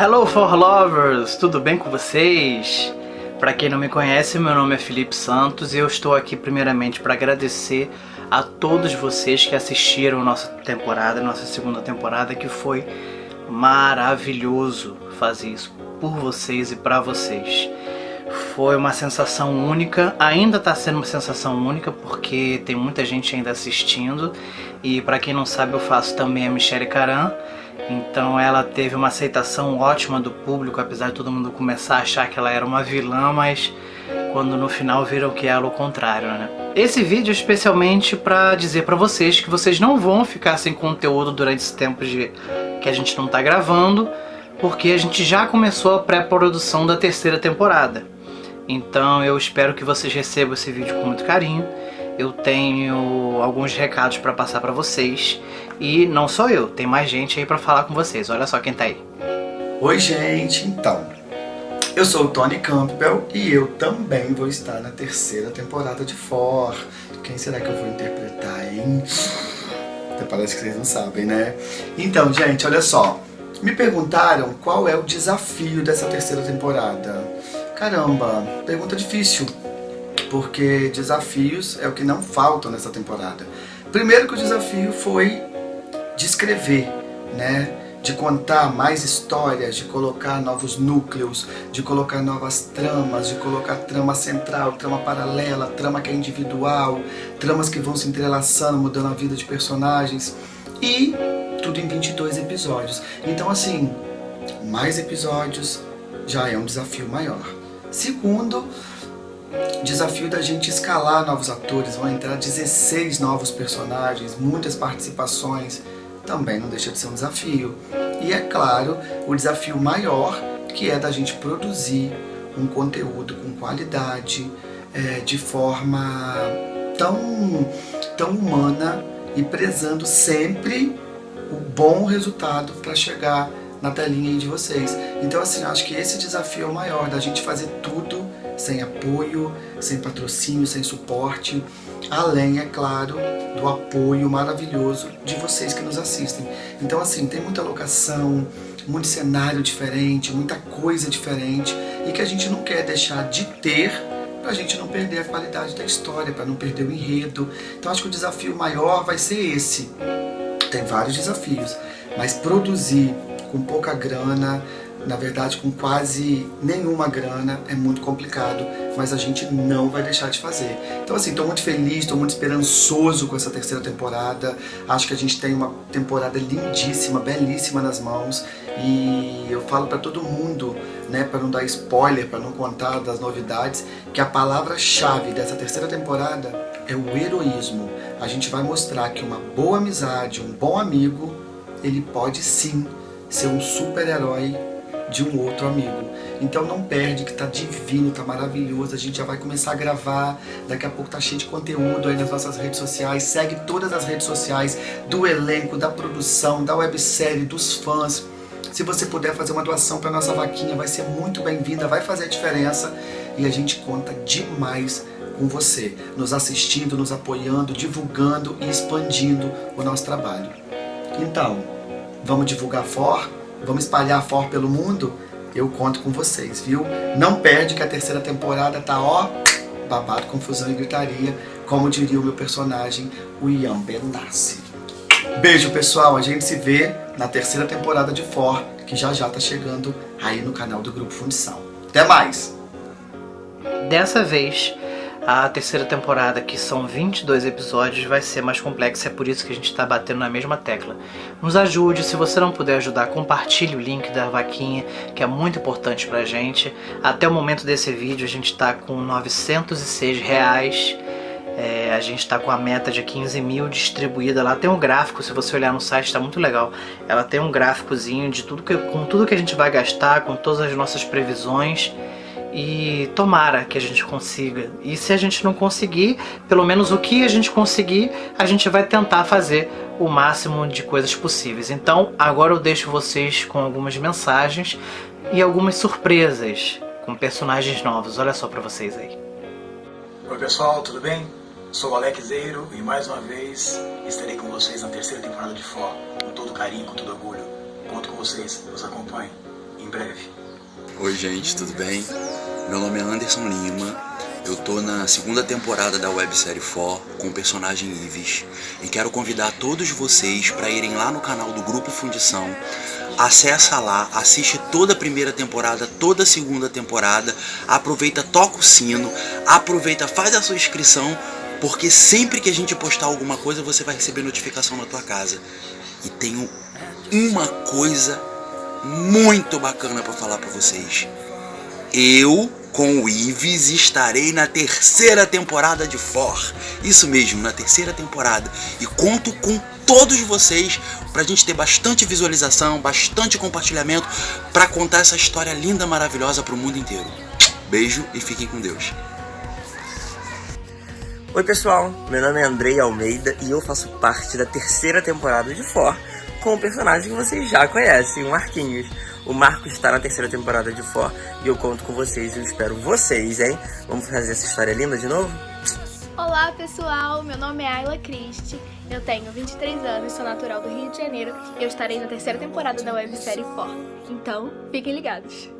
Hello for lovers, tudo bem com vocês? Para quem não me conhece, meu nome é Felipe Santos e eu estou aqui primeiramente para agradecer a todos vocês que assistiram nossa temporada, nossa segunda temporada, que foi maravilhoso fazer isso por vocês e para vocês. Foi uma sensação única, ainda está sendo uma sensação única porque tem muita gente ainda assistindo e para quem não sabe eu faço também a Michelle Caran, então ela teve uma aceitação ótima do público, apesar de todo mundo começar a achar que ela era uma vilã, mas quando no final viram que era o contrário, né? Esse vídeo é especialmente para dizer para vocês que vocês não vão ficar sem conteúdo durante esse tempo de que a gente não tá gravando, porque a gente já começou a pré-produção da terceira temporada. Então eu espero que vocês recebam esse vídeo com muito carinho. Eu tenho alguns recados para passar para vocês. E não só eu, tem mais gente aí para falar com vocês. Olha só quem tá aí. Oi gente, então, eu sou o Tony Campbell e eu também vou estar na terceira temporada de For. Quem será que eu vou interpretar, hein? Até parece que vocês não sabem, né? Então, gente, olha só. Me perguntaram qual é o desafio dessa terceira temporada. Caramba, pergunta difícil, porque desafios é o que não faltam nessa temporada. Primeiro que o desafio foi de escrever, né? de contar mais histórias, de colocar novos núcleos, de colocar novas tramas, de colocar trama central, trama paralela, trama que é individual, tramas que vão se entrelaçando, mudando a vida de personagens e tudo em 22 episódios. Então assim, mais episódios já é um desafio maior. Segundo, desafio da gente escalar novos atores, vão entrar 16 novos personagens, muitas participações, também não deixa de ser um desafio. E é claro, o desafio maior, que é da gente produzir um conteúdo com qualidade, é, de forma tão, tão humana e prezando sempre o bom resultado para chegar na telinha de vocês. Então assim, acho que esse desafio é o maior, da gente fazer tudo sem apoio, sem patrocínio, sem suporte, além, é claro, do apoio maravilhoso de vocês que nos assistem. Então assim, tem muita locação, muito cenário diferente, muita coisa diferente e que a gente não quer deixar de ter para a gente não perder a qualidade da história, para não perder o enredo. Então acho que o desafio maior vai ser esse. Tem vários desafios, mas produzir com pouca grana, na verdade com quase nenhuma grana, é muito complicado, mas a gente não vai deixar de fazer. Então assim, estou muito feliz, estou muito esperançoso com essa terceira temporada, acho que a gente tem uma temporada lindíssima, belíssima nas mãos, e eu falo para todo mundo, né, para não dar spoiler, para não contar das novidades, que a palavra-chave dessa terceira temporada é o heroísmo. A gente vai mostrar que uma boa amizade, um bom amigo, ele pode sim ser um super-herói de um outro amigo. Então não perde que tá divino, tá maravilhoso, a gente já vai começar a gravar, daqui a pouco tá cheio de conteúdo aí nas nossas redes sociais, segue todas as redes sociais do elenco, da produção, da websérie, dos fãs. Se você puder fazer uma doação para nossa vaquinha, vai ser muito bem-vinda, vai fazer a diferença e a gente conta demais com você, nos assistindo, nos apoiando, divulgando e expandindo o nosso trabalho. Então, vamos divulgar For, vamos espalhar For pelo mundo? Eu conto com vocês, viu? Não perde que a terceira temporada tá, ó, babado, confusão e gritaria, como diria o meu personagem, o Ian Benassi. Beijo, pessoal. A gente se vê na terceira temporada de For, que já já tá chegando aí no canal do Grupo Fundição. Até mais! Dessa vez, a terceira temporada, que são 22 episódios, vai ser mais complexa, é por isso que a gente está batendo na mesma tecla. Nos ajude, se você não puder ajudar, compartilhe o link da vaquinha, que é muito importante pra gente. Até o momento desse vídeo a gente está com 906 reais. É, a gente está com a meta de 15 mil distribuída lá. Tem um gráfico, se você olhar no site, está muito legal. Ela tem um gráficozinho de tudo que, com tudo que a gente vai gastar, com todas as nossas previsões e tomara que a gente consiga. E se a gente não conseguir, pelo menos o que a gente conseguir, a gente vai tentar fazer o máximo de coisas possíveis. Então, agora eu deixo vocês com algumas mensagens e algumas surpresas com personagens novos. Olha só pra vocês aí. Oi pessoal, tudo bem? Sou o Alex Zeiro e mais uma vez estarei com vocês na terceira temporada de Fó, com todo carinho, com todo orgulho. Conto com vocês, nos acompanhem. em breve. Oi, gente, tudo bem? Meu nome é Anderson Lima. Eu tô na segunda temporada da websérie For com o personagem Ives e quero convidar todos vocês para irem lá no canal do Grupo Fundição. Acessa lá, assiste toda a primeira temporada, toda a segunda temporada, aproveita, toca o sino, aproveita, faz a sua inscrição, porque sempre que a gente postar alguma coisa você vai receber notificação na tua casa. E tenho uma coisa muito bacana para falar para vocês. Eu, com o Ives, estarei na terceira temporada de For. Isso mesmo, na terceira temporada. E conto com todos vocês pra gente ter bastante visualização, bastante compartilhamento para contar essa história linda, maravilhosa pro mundo inteiro. Beijo e fiquem com Deus. Oi pessoal, meu nome é Andrei Almeida e eu faço parte da terceira temporada de For com um personagem que vocês já conhecem, o Marquinhos. O Marcos está na terceira temporada de For e eu conto com vocês e eu espero vocês, hein? Vamos fazer essa história linda de novo? Olá pessoal, meu nome é Ayla Christie, eu tenho 23 anos, sou natural do Rio de Janeiro e eu estarei na terceira temporada da websérie For. Então, fiquem ligados!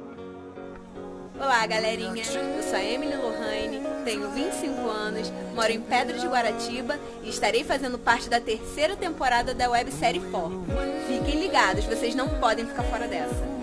Olá, galerinha. Eu sou a Emily Lohane, tenho 25 anos, moro em Pedra de Guaratiba e estarei fazendo parte da terceira temporada da websérie For. Fiquem ligados, vocês não podem ficar fora dessa.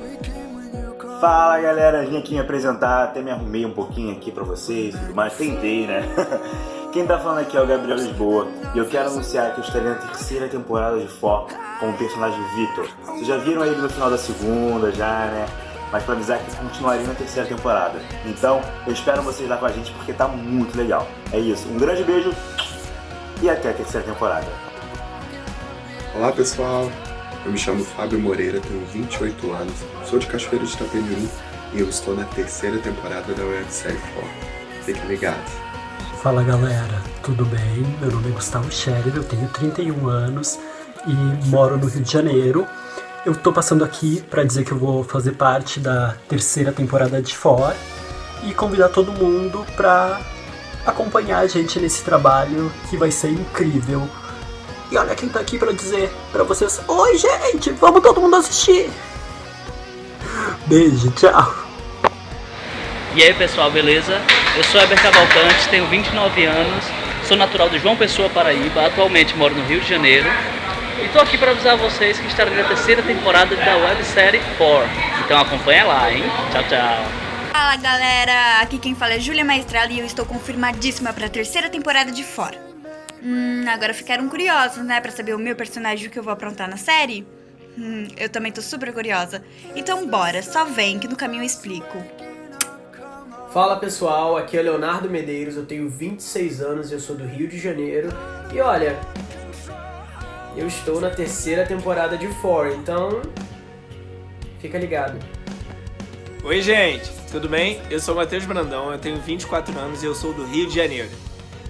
Fala galera, vim aqui me apresentar, até me arrumei um pouquinho aqui pra vocês, mas tentei, né? Quem tá falando aqui é o Gabriel Lisboa e eu quero anunciar que eu estarei na terceira temporada de For com o personagem Victor. Vocês já viram ele no final da segunda, já, né? mas para avisar que continuaria na terceira temporada. Então, eu espero vocês lá com a gente porque tá muito legal. É isso, um grande beijo e até a terceira temporada. Olá pessoal, eu me chamo Fábio Moreira, tenho 28 anos, sou de Cachoeiro de Itapemirim e eu estou na terceira temporada da websérie 4. Fiquem ligados. Fala galera, tudo bem? Meu nome é Gustavo Scherer, eu tenho 31 anos e moro no Rio de Janeiro eu tô passando aqui para dizer que eu vou fazer parte da terceira temporada de For e convidar todo mundo para acompanhar a gente nesse trabalho que vai ser incrível. E olha quem tá aqui para dizer para vocês: Oi, gente, vamos todo mundo assistir. Beijo, tchau. E aí, pessoal, beleza? Eu sou Eber Cavalcante, tenho 29 anos, sou natural de João Pessoa, Paraíba, atualmente moro no Rio de Janeiro e tô aqui para avisar vocês que estarei na terceira temporada da websérie 4. Então acompanha lá, hein? Tchau, tchau. Fala galera, aqui quem fala é Júlia Maestrala e eu estou confirmadíssima para a terceira temporada de Fora. Hum, agora ficaram curiosos, né, para saber o meu personagem que eu vou aprontar na série? Hum, eu também tô super curiosa. Então bora, só vem que no caminho eu explico. Fala pessoal, aqui é Leonardo Medeiros, eu tenho 26 anos, eu sou do Rio de Janeiro. E olha, eu estou na terceira temporada de For, então fica ligado. Oi gente, tudo bem? Eu sou o Matheus Brandão, eu tenho 24 anos e eu sou do Rio de Janeiro.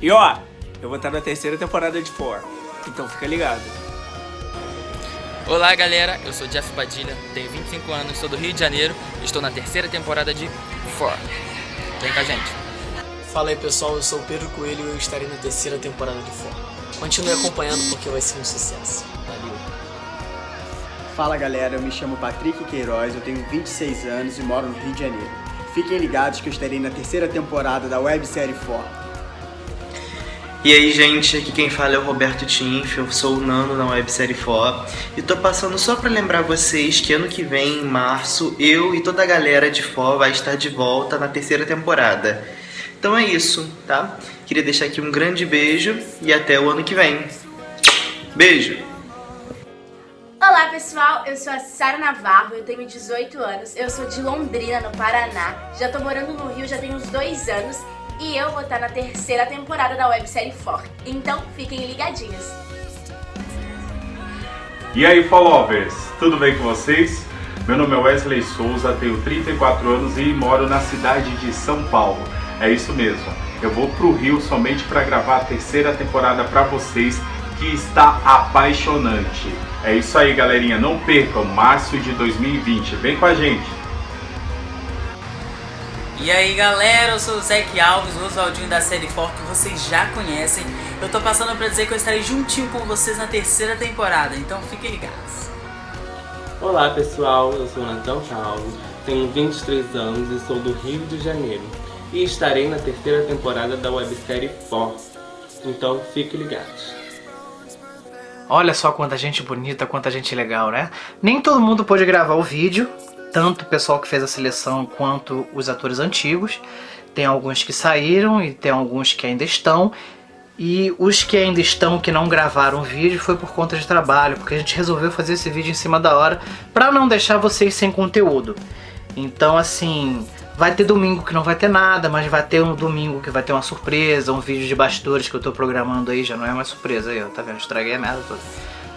E ó, eu vou estar na terceira temporada de For, então fica ligado. Olá galera, eu sou Jeff Padilha, tenho 25 anos, sou do Rio de Janeiro e estou na terceira temporada de For. Vem com a gente. Fala aí pessoal, eu sou o Pedro Coelho e eu estarei na terceira temporada de For. Continue acompanhando porque vai ser um sucesso. Valeu! Fala galera, eu me chamo Patrick Queiroz, eu tenho 26 anos e moro no Rio de Janeiro. Fiquem ligados que eu estarei na terceira temporada da websérie For. E aí gente, aqui quem fala é o Roberto Tinf, eu sou o Nando na websérie For e tô passando só para lembrar vocês que ano que vem, em março, eu e toda a galera de For vai estar de volta na terceira temporada. Então é isso, tá? Queria deixar aqui um grande beijo e até o ano que vem. Beijo! Olá pessoal, eu sou a Sara Navarro, eu tenho 18 anos, eu sou de Londrina, no Paraná, já tô morando no Rio já tem uns dois anos e eu vou estar na terceira temporada da websérie For, então fiquem ligadinhos. E aí followers, tudo bem com vocês? Meu nome é Wesley Souza, tenho 34 anos e moro na cidade de São Paulo. É isso mesmo. Eu vou pro Rio somente para gravar a terceira temporada para vocês, que está apaixonante. É isso aí, galerinha. Não percam, março de 2020. Vem com a gente. E aí galera, eu sou o Zeke Alves, o Oswaldinho da série For que vocês já conhecem. Eu tô passando para dizer que eu estarei juntinho com vocês na terceira temporada, então fiquem ligados. Olá pessoal, eu sou Natão Paulo, tenho 23 anos e sou do Rio de Janeiro e estarei na terceira temporada da websérie For, então fiquem ligados. Olha só quanta gente bonita, quanta gente legal, né? Nem todo mundo pôde gravar o vídeo, tanto o pessoal que fez a seleção quanto os atores antigos. Tem alguns que saíram e tem alguns que ainda estão. E os que ainda estão, que não gravaram o vídeo, foi por conta de trabalho, porque a gente resolveu fazer esse vídeo em cima da hora para não deixar vocês sem conteúdo. Então, assim, vai ter domingo que não vai ter nada, mas vai ter um domingo que vai ter uma surpresa, um vídeo de bastidores que eu tô programando aí, já não é mais surpresa aí, ó, tá vendo? Estraguei a merda toda.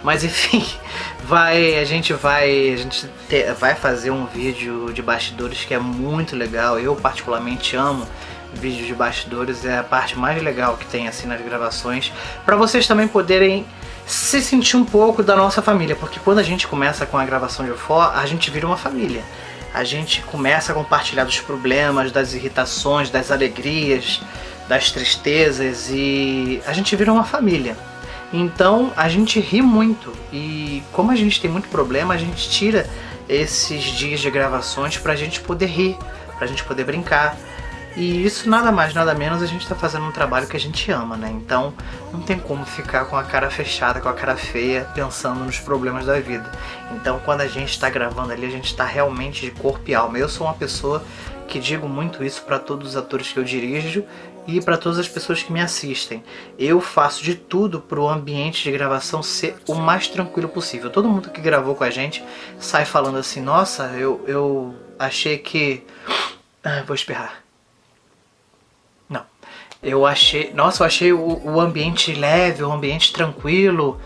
Mas enfim, vai, a gente vai, a gente te, vai fazer um vídeo de bastidores que é muito legal, eu particularmente amo vídeos de bastidores, é a parte mais legal que tem assim nas gravações, para vocês também poderem se sentir um pouco da nossa família, porque quando a gente começa com a gravação de UFO, a gente vira uma família. A gente começa a compartilhar dos problemas, das irritações, das alegrias, das tristezas e a gente vira uma família. Então a gente ri muito e como a gente tem muito problema, a gente tira esses dias de gravações pra gente poder rir, pra gente poder brincar. E isso nada mais, nada menos, a gente tá fazendo um trabalho que a gente ama, né? Então não tem como ficar com a cara fechada, com a cara feia, pensando nos problemas da vida. Então quando a gente tá gravando ali, a gente tá realmente de corpo e alma. Eu sou uma pessoa que digo muito isso para todos os atores que eu dirijo e para todas as pessoas que me assistem. Eu faço de tudo para o ambiente de gravação ser o mais tranquilo possível. Todo mundo que gravou com a gente sai falando assim, nossa, eu, eu achei que... Ah, vou espirrar. Eu achei, nossa, eu achei o, o ambiente leve, o ambiente tranquilo.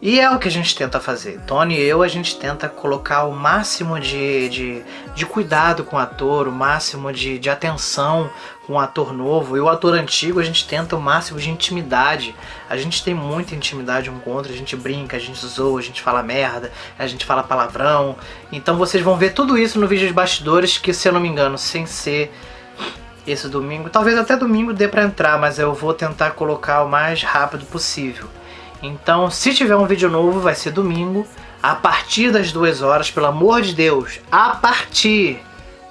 E é o que a gente tenta fazer. Tony e eu, a gente tenta colocar o máximo de, de, de cuidado com o ator, o máximo de, de atenção com o ator novo. E o ator antigo, a gente tenta o máximo de intimidade. A gente tem muita intimidade um com o outro, a gente brinca, a gente zoa, a gente fala merda, a gente fala palavrão. Então vocês vão ver tudo isso no vídeo de bastidores, que se eu não me engano, sem ser esse domingo. Talvez até domingo dê pra entrar, mas eu vou tentar colocar o mais rápido possível. Então, se tiver um vídeo novo, vai ser domingo, a partir das duas horas, pelo amor de Deus, a partir.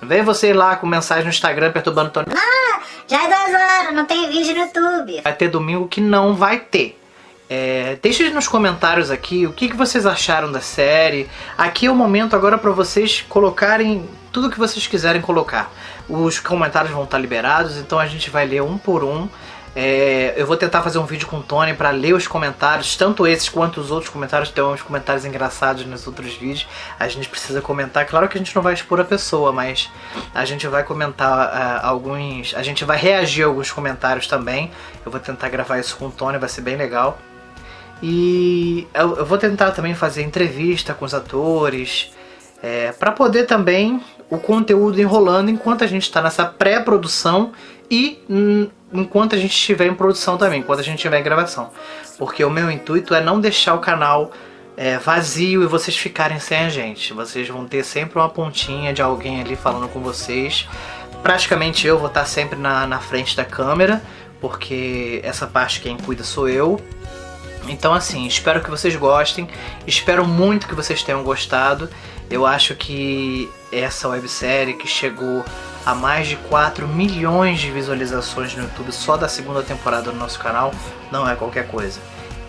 Vem você ir lá com mensagem no Instagram perturbando o Tony. Ah, já é duas horas, não tem vídeo no YouTube. Vai ter domingo que não vai ter. É, deixe nos comentários aqui o que, que vocês acharam da série. Aqui é o momento agora para vocês colocarem tudo que vocês quiserem colocar. Os comentários vão estar liberados, então a gente vai ler um por um. É, eu vou tentar fazer um vídeo com o Tony para ler os comentários, tanto esses quanto os outros comentários. Tem uns comentários engraçados nos outros vídeos. A gente precisa comentar. Claro que a gente não vai expor a pessoa, mas a gente vai comentar uh, alguns. A gente vai reagir a alguns comentários também. Eu vou tentar gravar isso com o Tony, vai ser bem legal. E eu, eu vou tentar também fazer entrevista com os atores. É, para poder também o conteúdo enrolando enquanto a gente está nessa pré-produção e enquanto a gente estiver em produção também, enquanto a gente estiver em gravação. Porque o meu intuito é não deixar o canal é, vazio e vocês ficarem sem a gente. Vocês vão ter sempre uma pontinha de alguém ali falando com vocês. Praticamente eu vou estar sempre na, na frente da câmera, porque essa parte quem cuida sou eu. Então assim, espero que vocês gostem, espero muito que vocês tenham gostado. Eu acho que essa websérie que chegou a mais de 4 milhões de visualizações no YouTube só da segunda temporada do nosso canal não é qualquer coisa.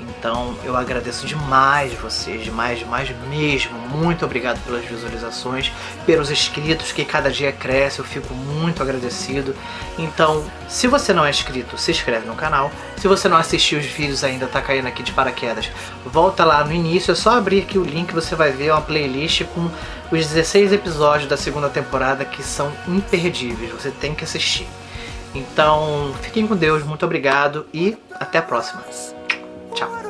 Então eu agradeço demais vocês, demais, demais mesmo. Muito obrigado pelas visualizações, pelos inscritos que cada dia cresce, eu fico muito agradecido. Então, se você não é inscrito, se inscreve no canal. Se você não assistiu os vídeos ainda, tá caindo aqui de paraquedas, volta lá no início, é só abrir aqui o link, você vai ver uma playlist com os 16 episódios da segunda temporada que são imperdíveis, você tem que assistir. Então, fiquem com Deus, muito obrigado e até a próxima. Tchau.